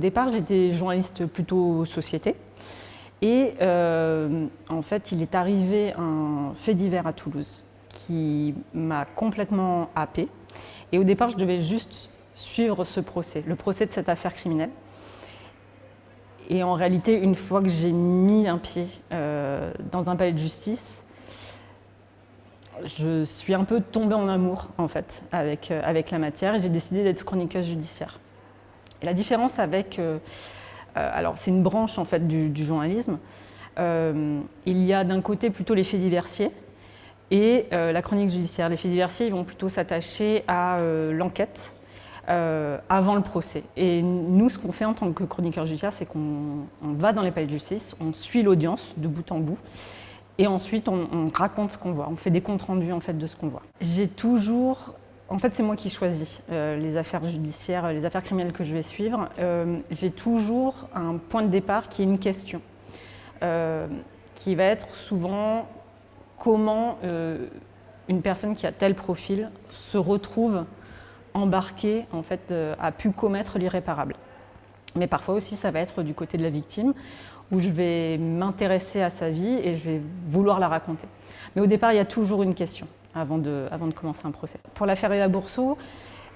au départ, j'étais journaliste plutôt société. Et euh, en fait, il est arrivé un fait divers à Toulouse qui m'a complètement happé. Et au départ, je devais juste suivre ce procès, le procès de cette affaire criminelle. Et en réalité, une fois que j'ai mis un pied euh, dans un palais de justice, je suis un peu tombée en amour en fait avec, euh, avec la matière et j'ai décidé d'être chroniqueuse judiciaire. Et la différence avec, euh, alors c'est une branche en fait du, journalisme, il y a d'un côté plutôt les faits diversiers et la chronique judiciaire. Les faits diversiers ils vont plutôt s'attacher à l'enquête, euh, avant le procès. Et nous, ce qu'on fait en tant que chroniqueur judiciaire, c'est qu'on va dans les palais de justice, on suit l'audience de bout en bout, et ensuite on, raconte ce qu'on voit, on fait des comptes rendus en fait de ce qu'on voit. J'ai toujours, en fait c'est moi qui choisis euh, les affaires judiciaires, les affaires criminelles que je vais suivre. Euh, j'ai toujours un point de départ qui est une question, qui va être souvent comment une personne qui a tel profil se retrouve embarqué en fait, euh, a pu commettre l'irréparable. Mais parfois aussi, ça va être du côté de la victime, où je vais m'intéresser à sa vie et je vais vouloir la raconter. Mais au départ, il y a toujours une question avant de, commencer un procès. Pour l'affaire Eva Bourseau,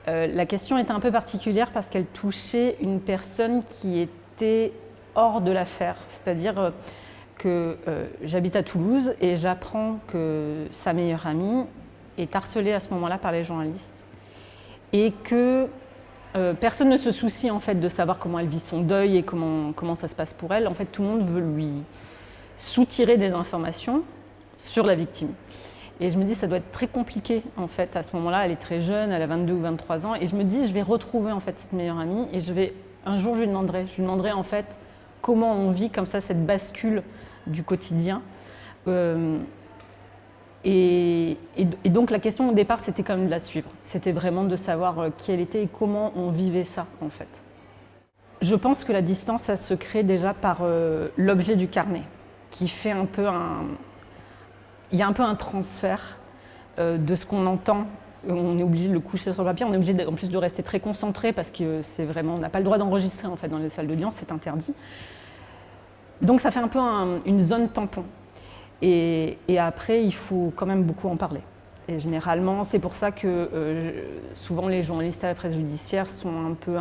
euh, la question était un peu particulière parce qu'elle touchait une personne qui était hors de l'affaire, c'est-à-dire euh, que j'habite à Toulouse et j'apprends que sa meilleure amie est harcelée à ce moment-là par les journalistes et que euh, personne ne se soucie en fait de savoir comment elle vit son deuil et comment ça se passe pour elle. En fait, tout le monde veut lui soutirer des informations sur la victime. Et je me dis, ça doit être très compliqué en fait à ce moment-là. Elle est très jeune, elle a 22 ou 23 ans. Et je me dis, je vais retrouver en fait cette meilleure amie et je vais, un jour je lui demanderai, je lui demanderai en fait comment on vit comme ça cette bascule du quotidien. Euh, et, donc la question au départ, c'était quand même de la suivre. C'était vraiment de savoir euh, qui elle était et comment on vivait ça, en fait. Je pense que la distance, ça se crée déjà par euh, l'objet du carnet, qui fait un peu un... Il y a un peu un transfert euh, de ce qu'on entend. On est obligé de le coucher sur le papier, on est obligé en plus de rester très concentré parce que c'est vraiment, on n'a pas le droit d'enregistrer en fait dans les salles d'audience, c'est interdit. Donc ça fait un peu une zone tampon. Et, après, il faut quand même beaucoup en parler. Et généralement, c'est pour ça que euh, souvent les journalistes à la presse judiciaire sont un peu,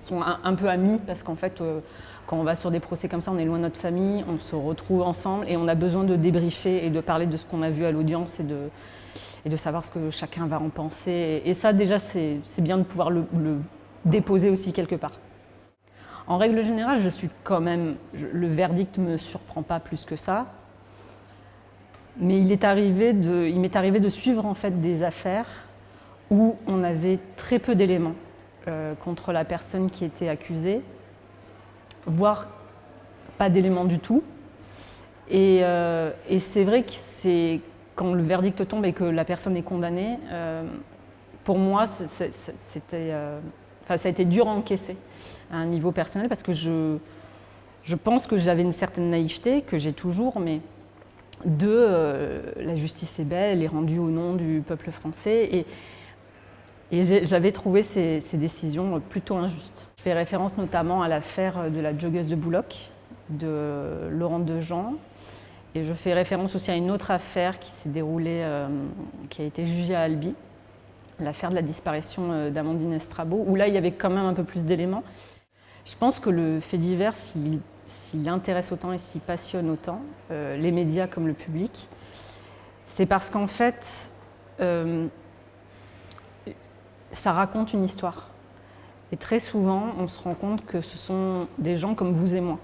sont un, peu amis, parce qu'en fait, euh, quand on va sur des procès comme ça, on est loin de notre famille, on se retrouve ensemble et on a besoin de débriefer et de parler de ce qu'on a vu à l'audience et de, savoir ce que chacun va en penser. Et, ça, déjà, c'est bien de pouvoir le, déposer aussi quelque part. En règle générale, je suis quand même, le verdict ne me surprend pas plus que ça, mais il m'est arrivé, de, arrivé de suivre en fait des affaires où on avait très peu d'éléments euh, contre la personne qui était accusée, voire pas d'éléments du tout. Et, euh, c'est vrai que c'est quand le verdict tombe et que la personne est condamnée, euh, pour moi, c'était ça a été dur à encaisser à un niveau personnel parce que je, je pense que j'avais une certaine naïveté, que j'ai toujours, mais de euh, la justice est belle, elle est rendue au nom du peuple français. Et, et j'avais trouvé ces, décisions plutôt injustes. Je fais référence notamment à l'affaire de la joggeuse de Boulogne, de Laurent Dejean. Et je fais référence aussi à une autre affaire qui s'est déroulée, euh, qui a été jugée à Albi, l'affaire de la disparition euh, d'Amandine Estrabo, où là, il y avait quand même un peu plus d'éléments. Je pense que le fait divers, s'il intéresse autant et s'il passionne autant, euh, les médias comme le public, c'est parce qu'en fait, ça raconte une histoire. Et très souvent, on se rend compte que ce sont des gens comme vous et moi.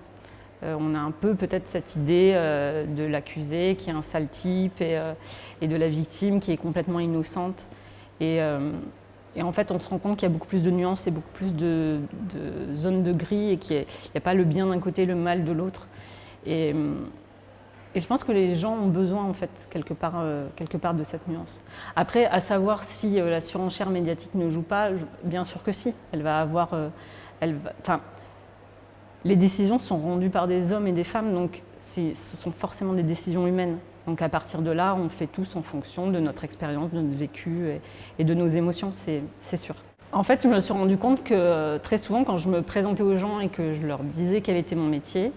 on a un peu peut-être cette idée de l'accusé qui est un sale type et, et, de la victime qui est complètement innocente. Euh, et, en fait, on se rend compte qu'il y a beaucoup plus de nuances et beaucoup plus de, zones de gris et qu'il n'y a, pas le bien d'un côté, le mal de l'autre. Et, euh, et, je pense que les gens ont besoin, en fait, quelque part, euh, quelque part de cette nuance. Après, à savoir si la surenchère médiatique ne joue pas, bien sûr que si. Elle va avoir... elle enfin, les décisions sont rendues par des hommes et des femmes, donc ce sont forcément des décisions humaines. Donc à partir de là, on fait tous en fonction de notre expérience, de notre vécu et, de nos émotions, c'est sûr. En fait, je me suis rendu compte que euh, très souvent, quand je me présentais aux gens et que je leur disais quel était mon métier,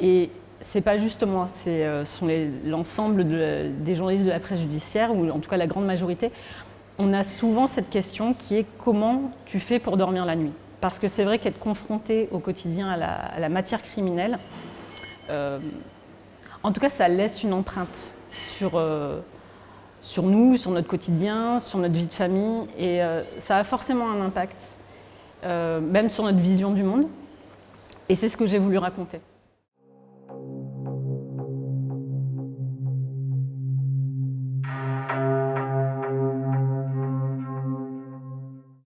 et c'est pas juste moi, c'est euh, sont l'ensemble des journalistes de la presse judiciaire, ou en tout cas la grande majorité, on a souvent cette question qui est comment tu fais pour dormir la nuit? Parce que c'est vrai qu'être confronté au quotidien à la, matière criminelle, euh, en tout cas ça laisse une empreinte sur, sur nous, sur notre quotidien, sur notre vie de famille. Et euh, ça a forcément un impact, euh, même sur notre vision du monde. Et c'est ce que j'ai voulu raconter.